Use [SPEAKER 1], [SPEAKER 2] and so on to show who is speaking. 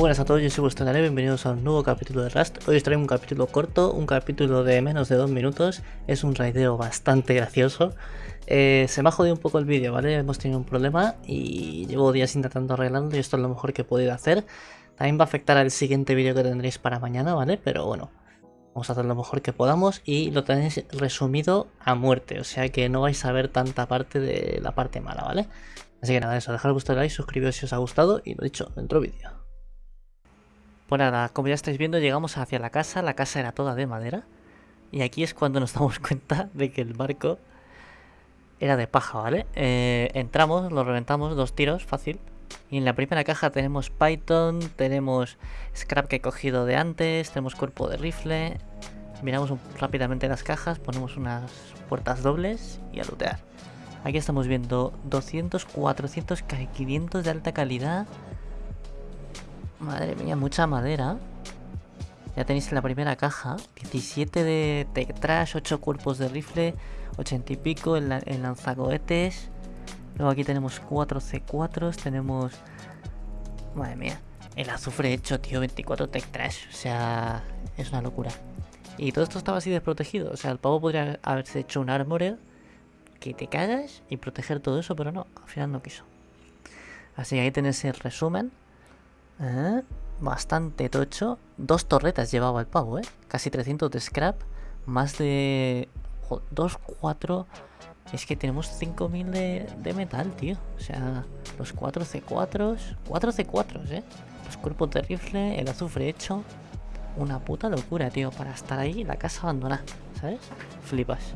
[SPEAKER 1] buenas a todos, yo soy vuestro bienvenidos a un nuevo capítulo de Rust. Hoy os traigo un capítulo corto, un capítulo de menos de dos minutos. Es un raideo bastante gracioso. Eh, se me ha jodido un poco el vídeo, ¿vale? Hemos tenido un problema y llevo días intentando arreglarlo y esto es lo mejor que he podido hacer. También va a afectar al siguiente vídeo que tendréis para mañana, ¿vale? Pero bueno, vamos a hacer lo mejor que podamos y lo tenéis resumido a muerte. O sea que no vais a ver tanta parte de la parte mala, ¿vale? Así que nada, eso, dejad vuestro like, suscribiros si os ha gustado y lo dicho, dentro vídeo. Pues nada, como ya estáis viendo, llegamos hacia la casa. La casa era toda de madera. Y aquí es cuando nos damos cuenta de que el barco era de paja, ¿vale? Eh, entramos, lo reventamos, dos tiros, fácil. Y en la primera caja tenemos Python, tenemos scrap que he cogido de antes, tenemos cuerpo de rifle. Miramos rápidamente las cajas, ponemos unas puertas dobles y a lootear. Aquí estamos viendo 200, 400, 500 de alta calidad. Madre mía, mucha madera. Ya tenéis la primera caja. 17 de Tech Trash, 8 cuerpos de rifle, 80 y pico en, lanzacohetes. Luego aquí tenemos 4 C4s, tenemos... Madre mía. El azufre hecho, tío, 24 Tech Trash. O sea, es una locura. Y todo esto estaba así desprotegido. O sea, el pavo podría haberse hecho un armor que te cagas y proteger todo eso, pero no, al final no quiso. Así que ahí tenéis el resumen. ¿Eh? Bastante tocho. Dos torretas llevaba el pavo, ¿eh? Casi 300 de scrap. Más de... 2, 4... Es que tenemos 5000 de, de metal, tío. O sea, los 4 C4s. 4 C4s, ¿eh? Los cuerpos de rifle, el azufre hecho. Una puta locura, tío. Para estar ahí, la casa abandonada, ¿sabes? Flipas.